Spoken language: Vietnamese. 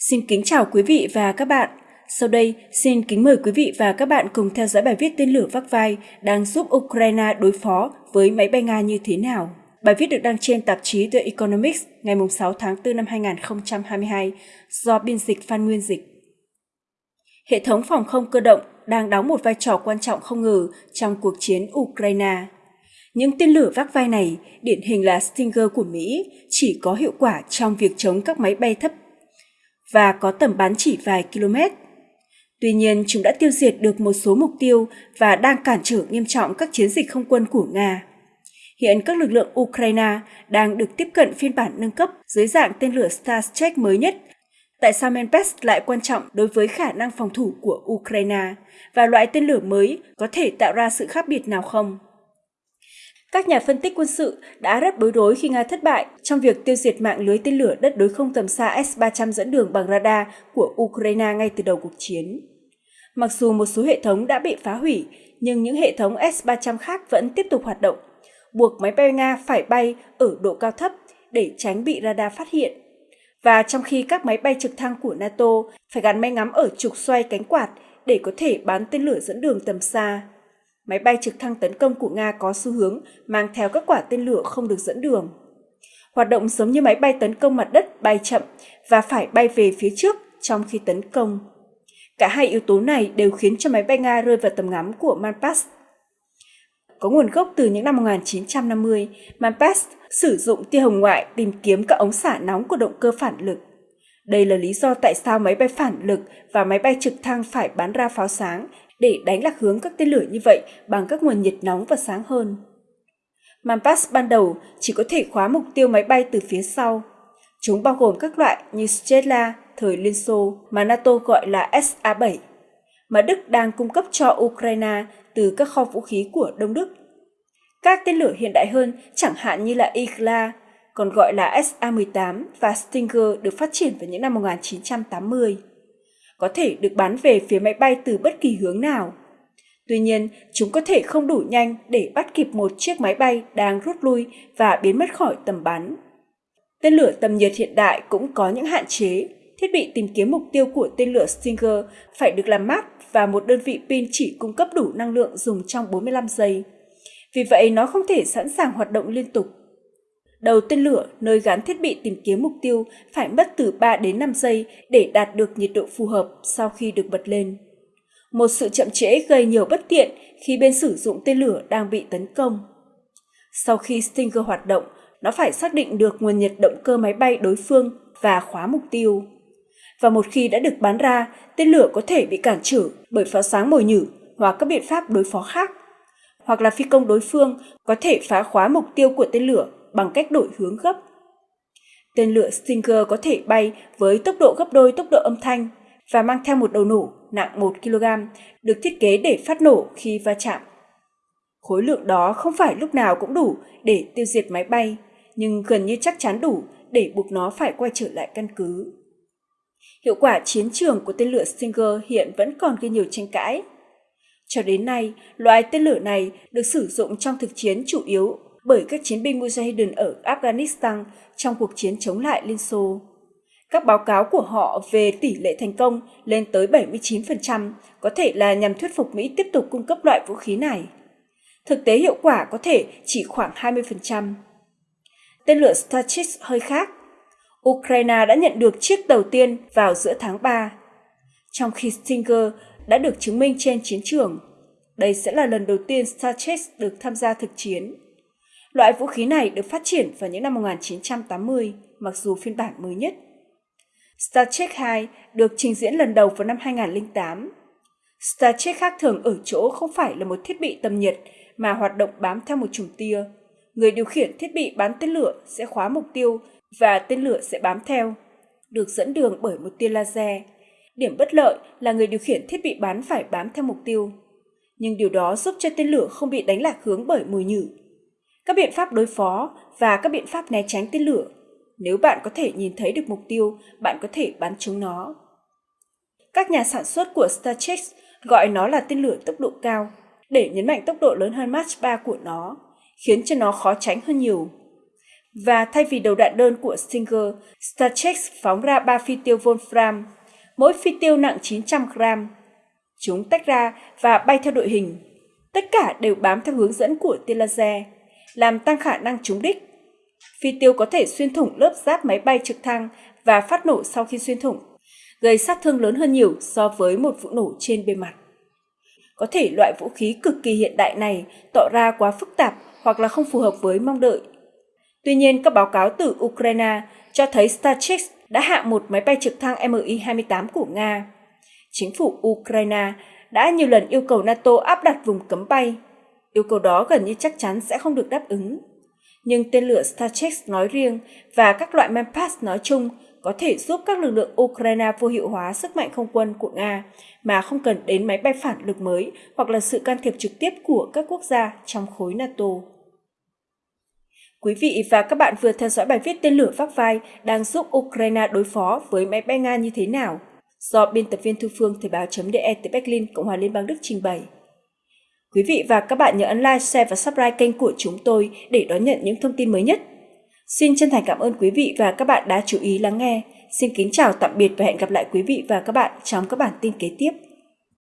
Xin kính chào quý vị và các bạn. Sau đây, xin kính mời quý vị và các bạn cùng theo dõi bài viết tên lửa vác vai đang giúp Ukraine đối phó với máy bay Nga như thế nào. Bài viết được đăng trên tạp chí The Economics ngày 6 tháng 4 năm 2022 do biên dịch Phan Nguyên Dịch. Hệ thống phòng không cơ động đang đóng một vai trò quan trọng không ngờ trong cuộc chiến Ukraine. Những tên lửa vác vai này, điển hình là Stinger của Mỹ, chỉ có hiệu quả trong việc chống các máy bay thấp và có tầm bắn chỉ vài km. Tuy nhiên, chúng đã tiêu diệt được một số mục tiêu và đang cản trở nghiêm trọng các chiến dịch không quân của Nga. Hiện các lực lượng Ukraine đang được tiếp cận phiên bản nâng cấp dưới dạng tên lửa Starstreak mới nhất. Tại sao Menpest lại quan trọng đối với khả năng phòng thủ của Ukraine và loại tên lửa mới có thể tạo ra sự khác biệt nào không? Các nhà phân tích quân sự đã rất bối rối khi Nga thất bại trong việc tiêu diệt mạng lưới tên lửa đất đối không tầm xa S-300 dẫn đường bằng radar của Ukraine ngay từ đầu cuộc chiến. Mặc dù một số hệ thống đã bị phá hủy, nhưng những hệ thống S-300 khác vẫn tiếp tục hoạt động, buộc máy bay Nga phải bay ở độ cao thấp để tránh bị radar phát hiện. Và trong khi các máy bay trực thăng của NATO phải gắn máy ngắm ở trục xoay cánh quạt để có thể bắn tên lửa dẫn đường tầm xa máy bay trực thăng tấn công của Nga có xu hướng mang theo các quả tên lửa không được dẫn đường. Hoạt động giống như máy bay tấn công mặt đất bay chậm và phải bay về phía trước trong khi tấn công. Cả hai yếu tố này đều khiến cho máy bay Nga rơi vào tầm ngắm của Manpass. Có nguồn gốc từ những năm 1950, Manpass sử dụng tia hồng ngoại tìm kiếm các ống xả nóng của động cơ phản lực. Đây là lý do tại sao máy bay phản lực và máy bay trực thăng phải bắn ra pháo sáng để đánh lạc hướng các tên lửa như vậy bằng các nguồn nhiệt nóng và sáng hơn. Manpass ban đầu chỉ có thể khóa mục tiêu máy bay từ phía sau. Chúng bao gồm các loại như Strela thời Liên Xô mà NATO gọi là SA-7, mà Đức đang cung cấp cho Ukraine từ các kho vũ khí của Đông Đức. Các tên lửa hiện đại hơn chẳng hạn như là Igla, còn gọi là SA-18 và Stinger được phát triển vào những năm 1980 có thể được bắn về phía máy bay từ bất kỳ hướng nào. Tuy nhiên, chúng có thể không đủ nhanh để bắt kịp một chiếc máy bay đang rút lui và biến mất khỏi tầm bắn. Tên lửa tầm nhiệt hiện đại cũng có những hạn chế. Thiết bị tìm kiếm mục tiêu của tên lửa Stinger phải được làm mát và một đơn vị pin chỉ cung cấp đủ năng lượng dùng trong 45 giây. Vì vậy, nó không thể sẵn sàng hoạt động liên tục Đầu tên lửa nơi gắn thiết bị tìm kiếm mục tiêu phải mất từ 3 đến 5 giây để đạt được nhiệt độ phù hợp sau khi được bật lên. Một sự chậm trễ gây nhiều bất tiện khi bên sử dụng tên lửa đang bị tấn công. Sau khi Stinger hoạt động, nó phải xác định được nguồn nhiệt động cơ máy bay đối phương và khóa mục tiêu. Và một khi đã được bắn ra, tên lửa có thể bị cản trở bởi pháo sáng mồi nhử hoặc các biện pháp đối phó khác. Hoặc là phi công đối phương có thể phá khóa mục tiêu của tên lửa bằng cách đổi hướng gấp. Tên lửa Stinger có thể bay với tốc độ gấp đôi tốc độ âm thanh và mang theo một đầu nổ nặng 1 kg được thiết kế để phát nổ khi va chạm. Khối lượng đó không phải lúc nào cũng đủ để tiêu diệt máy bay, nhưng gần như chắc chắn đủ để buộc nó phải quay trở lại căn cứ. Hiệu quả chiến trường của tên lửa Stinger hiện vẫn còn gây nhiều tranh cãi. Cho đến nay, loại tên lửa này được sử dụng trong thực chiến chủ yếu bởi các chiến binh Mujahideen ở Afghanistan trong cuộc chiến chống lại Liên Xô. Các báo cáo của họ về tỷ lệ thành công lên tới 79% có thể là nhằm thuyết phục Mỹ tiếp tục cung cấp loại vũ khí này. Thực tế hiệu quả có thể chỉ khoảng 20%. Tên lửa Starchik hơi khác. Ukraine đã nhận được chiếc đầu tiên vào giữa tháng 3, trong khi Stinger đã được chứng minh trên chiến trường. Đây sẽ là lần đầu tiên Starchik được tham gia thực chiến. Loại vũ khí này được phát triển vào những năm 1980, mặc dù phiên bản mới nhất. Star Trek 2 được trình diễn lần đầu vào năm 2008. Star Trek khác thường ở chỗ không phải là một thiết bị tầm nhiệt mà hoạt động bám theo một chùm tia. Người điều khiển thiết bị bắn tên lửa sẽ khóa mục tiêu và tên lửa sẽ bám theo, được dẫn đường bởi một tia laser. Điểm bất lợi là người điều khiển thiết bị bắn phải bám theo mục tiêu. Nhưng điều đó giúp cho tên lửa không bị đánh lạc hướng bởi mùi nhử các biện pháp đối phó và các biện pháp né tránh tên lửa. Nếu bạn có thể nhìn thấy được mục tiêu, bạn có thể bắn trúng nó. Các nhà sản xuất của StarCheck gọi nó là tên lửa tốc độ cao để nhấn mạnh tốc độ lớn hơn Mach 3 của nó, khiến cho nó khó tránh hơn nhiều. Và thay vì đầu đạn đơn của Stinger, Starcheck phóng ra 3 phi tiêu Wolfram, mỗi phi tiêu nặng 900 gram. Chúng tách ra và bay theo đội hình. Tất cả đều bám theo hướng dẫn của tia laser, làm tăng khả năng trúng đích. Phi tiêu có thể xuyên thủng lớp giáp máy bay trực thăng và phát nổ sau khi xuyên thủng, gây sát thương lớn hơn nhiều so với một vụ nổ trên bề mặt. Có thể loại vũ khí cực kỳ hiện đại này tỏ ra quá phức tạp hoặc là không phù hợp với mong đợi. Tuy nhiên, các báo cáo từ Ukraine cho thấy Starcheck đã hạ một máy bay trực thăng Mi-28 của Nga. Chính phủ Ukraine đã nhiều lần yêu cầu NATO áp đặt vùng cấm bay. Yêu cầu đó gần như chắc chắn sẽ không được đáp ứng. Nhưng tên lửa Starchex nói riêng và các loại Manpass nói chung có thể giúp các lực lượng Ukraine vô hiệu hóa sức mạnh không quân của Nga mà không cần đến máy bay phản lực mới hoặc là sự can thiệp trực tiếp của các quốc gia trong khối NATO. Quý vị và các bạn vừa theo dõi bài viết tên lửa vác vai đang giúp Ukraine đối phó với máy bay Nga như thế nào do biên tập viên Thu Phương Thời báo.de từ Berlin, Cộng hòa Liên bang Đức trình bày. Quý vị và các bạn nhớ ấn like, share và subscribe kênh của chúng tôi để đón nhận những thông tin mới nhất. Xin chân thành cảm ơn quý vị và các bạn đã chú ý lắng nghe. Xin kính chào tạm biệt và hẹn gặp lại quý vị và các bạn trong các bản tin kế tiếp.